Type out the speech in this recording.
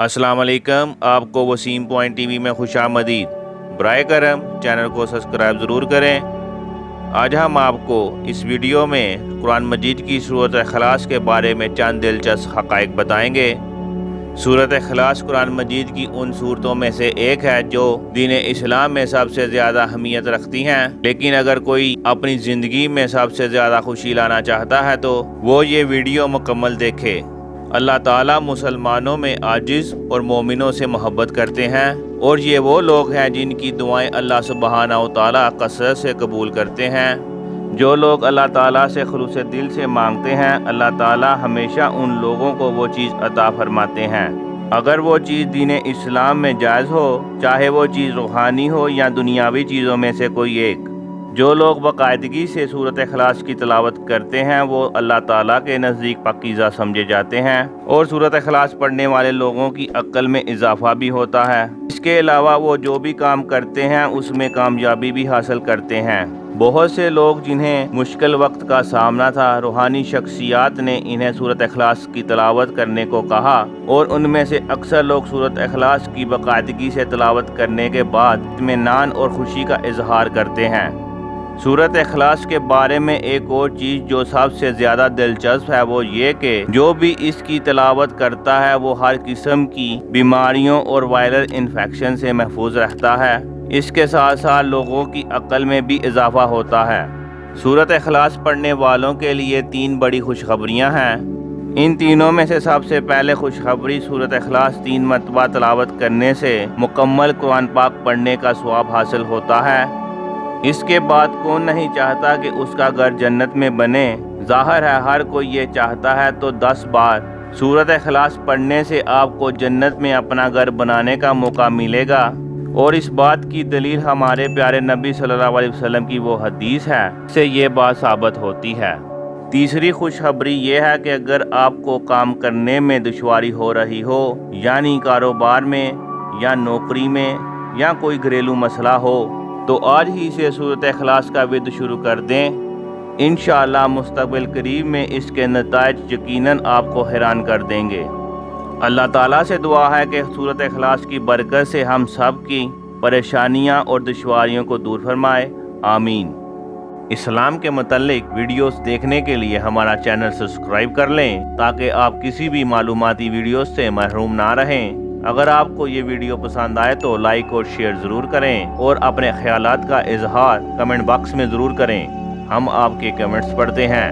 السلام علیکم، آپ کو وسیم پوائنٹ ٹی وی میں خوش آمدید۔ برائے کرم چینل کو سبسکرائب ضرور کریں۔ آج ہم آپ کو اس ویڈیو میں قرآن مجید کی صورت اخلاص کے بارے میں چند دلچسپ حقائق بتائیں گے۔ صورت اخلاص قرآن مجید کی ان صورتوں میں سے ایک ہے جو دین اسلام میں سب سے زیادہ اہمیت رکھتی ہیں۔ لیکن اگر کوئی اپنی زندگی میں سب سے زیادہ خوشی لانا چاہتا ہے تو وہ یہ ویڈیو مکمل دیکھے۔ اللہ تعالیٰ مسلمانوں میں عاجز اور مومنوں سے محبت کرتے ہیں اور یہ وہ لوگ ہیں جن کی دعائیں اللہ سبحانہ و تعالیٰ کثرت سے قبول کرتے ہیں۔ جو لوگ اللہ تعالیٰ سے خلوص دل سے مانگتے ہیں، اللہ تعالیٰ ہمیشہ ان لوگوں کو وہ چیز عطا فرماتے ہیں۔ اگر وہ چیز دین اسلام میں جائز ہو، چاہے وہ چیز روحانی ہو یا دنیاوی چیزوں میں سے کوئی ایک جو لوگ باقاعدگی سے صورت اخلاص کی تلاوت کرتے ہیں، وہ اللہ تعالیٰ کے نزدیک پاکیزہ سمجھے جاتے ہیں۔ اور صورت اخلاص پڑھنے والے لوگوں کی عقل میں اضافہ بھی ہوتا ہے۔ اس کے علاوہ وہ جو بھی کام کرتے ہیں، اس میں کامیابی بھی حاصل کرتے ہیں۔ بہت سے لوگ جنہیں مشکل وقت کا سامنا تھا، روحانی شخصیات نے انہیں صورت اخلاص کی تلاوت کرنے کو کہا۔ اور ان میں سے اکثر لوگ صورت اخلاص کی باقاعدگی سے تلاوت کرنے کے بعد اطمینان اور خوشی کا اظہار کرتے ہیں۔ صورت اخلاص کے بارے میں ایک اور چیز جو سب سے زیادہ دلچسپ ہے وہ یہ کہ جو بھی اس کی تلاوت کرتا ہے وہ ہر قسم کی بیماریوں اور وائرل انفیکشن سے محفوظ رہتا ہے۔ اس کے ساتھ ساتھ لوگوں کی عقل میں بھی اضافہ ہوتا ہے۔ صورت اخلاص پڑھنے والوں کے لیے تین بڑی خوشخبریاں ہیں۔ ان تینوں میں سے سب سے پہلے خوشخبری صورت اخلاص تین مرتبہ تلاوت کرنے سے مکمل قرآن پاک پڑھنے کا سواب حاصل ہوتا ہے۔ اس کے بعد کون نہیں چاہتا کہ اس کا گھر جنت میں بنے؟ ظاہر ہے ہر کوئی یہ چاہتا ہے تو دس بار۔ صورت اخلاص پڑھنے سے آپ کو جنت میں اپنا گھر بنانے کا موقع ملے گا۔ اور اس بات کی دلیل ہمارے پیارے نبی صلی اللہ علیہ وسلم کی وہ حدیث ہے۔ سے یہ بات ثابت ہوتی ہے۔ تیسری خوشخبری یہ ہے کہ اگر آپ کو کام کرنے میں دشواری ہو رہی ہو یعنی کاروبار میں یا نوکری میں یا کوئی گھریلو مسئلہ ہو تو آج ہی سے صورت اخلاص کا ود شروع کر دیں۔ انشاءاللہ مستقبل قریب میں اس کے نتائج یقیناً آپ کو حیران کر دیں گے۔ اللہ تعالیٰ سے دعا ہے کہ صورت اخلاص کی برکت سے ہم سب کی پریشانیاں اور دشواریوں کو دور فرمائے۔ آمین۔ اسلام کے متعلق ویڈیوز دیکھنے کے لیے ہمارا چینل سبسکرائب کر لیں تاکہ آپ کسی بھی معلوماتی ویڈیوز سے محروم نہ رہیں۔ اگر آپ کو یہ ویڈیو پسند آئے تو لائک اور شیئر ضرور کریں اور اپنے خیالات کا اظہار کمنٹ باکس میں ضرور کریں ہم آپ کے کمنٹس پڑھتے ہیں